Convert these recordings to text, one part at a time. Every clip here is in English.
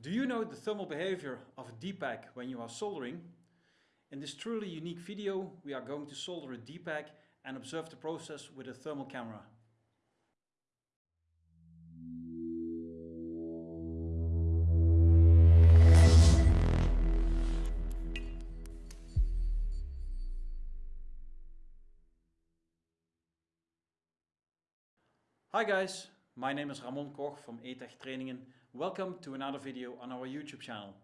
Do you know the thermal behavior of a DPAK when you are soldering? In this truly unique video we are going to solder a DPAK and observe the process with a thermal camera. Hi guys, my name is Ramon Koch from ETech Trainingen. Welcome to another video on our YouTube channel.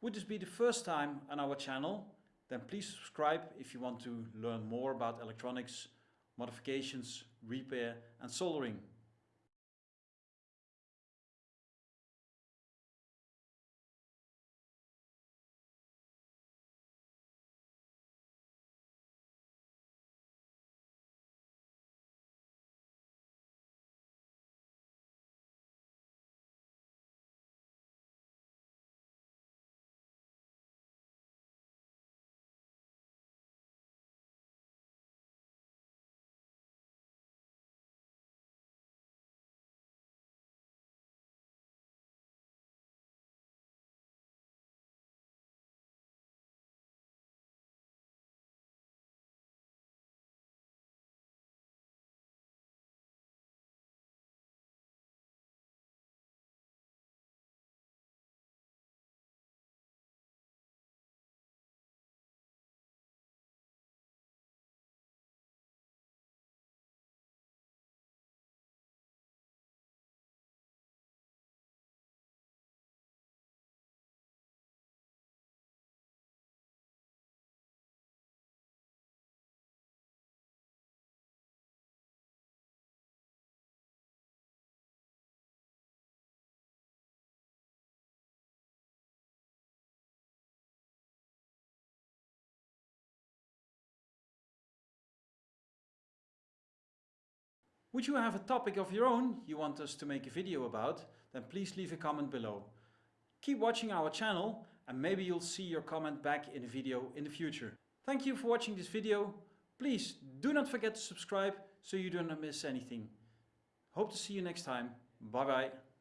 Would this be the first time on our channel? Then please subscribe if you want to learn more about electronics, modifications, repair and soldering. Would you have a topic of your own you want us to make a video about? Then please leave a comment below. Keep watching our channel and maybe you'll see your comment back in a video in the future. Thank you for watching this video. Please do not forget to subscribe so you do not miss anything. Hope to see you next time. Bye bye.